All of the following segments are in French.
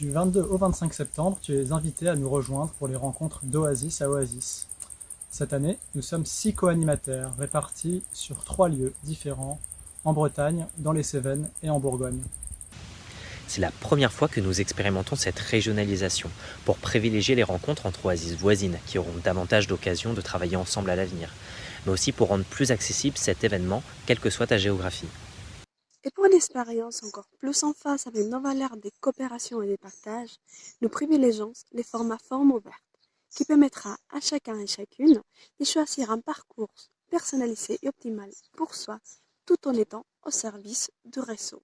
Du 22 au 25 septembre, tu es invité à nous rejoindre pour les rencontres d'Oasis à Oasis. Cette année, nous sommes six co-animateurs répartis sur trois lieux différents en Bretagne, dans les Cévennes et en Bourgogne. C'est la première fois que nous expérimentons cette régionalisation pour privilégier les rencontres entre oasis voisines qui auront davantage d'occasions de travailler ensemble à l'avenir, mais aussi pour rendre plus accessible cet événement, quelle que soit ta géographie. Et pour une expérience encore plus en face avec nos valeurs de coopération et de partage, nous privilégions les formats formes ouvertes, qui permettra à chacun et chacune de choisir un parcours personnalisé et optimal pour soi, tout en étant au service du réseau.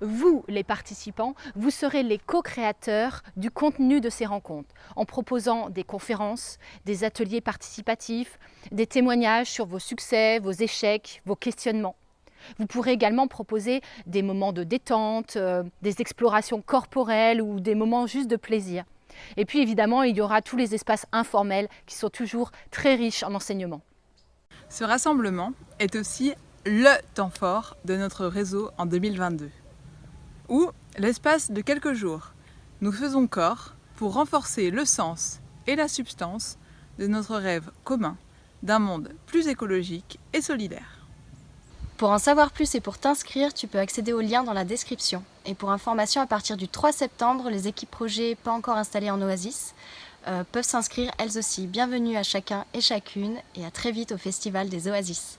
Vous, les participants, vous serez les co-créateurs du contenu de ces rencontres en proposant des conférences, des ateliers participatifs, des témoignages sur vos succès, vos échecs, vos questionnements. Vous pourrez également proposer des moments de détente, euh, des explorations corporelles ou des moments juste de plaisir. Et puis évidemment, il y aura tous les espaces informels qui sont toujours très riches en enseignement. Ce rassemblement est aussi le temps fort de notre réseau en 2022, où, l'espace de quelques jours, nous faisons corps pour renforcer le sens et la substance de notre rêve commun d'un monde plus écologique et solidaire. Pour en savoir plus et pour t'inscrire, tu peux accéder au lien dans la description. Et pour information, à partir du 3 septembre, les équipes projets pas encore installées en Oasis euh, peuvent s'inscrire elles aussi. Bienvenue à chacun et chacune et à très vite au Festival des Oasis.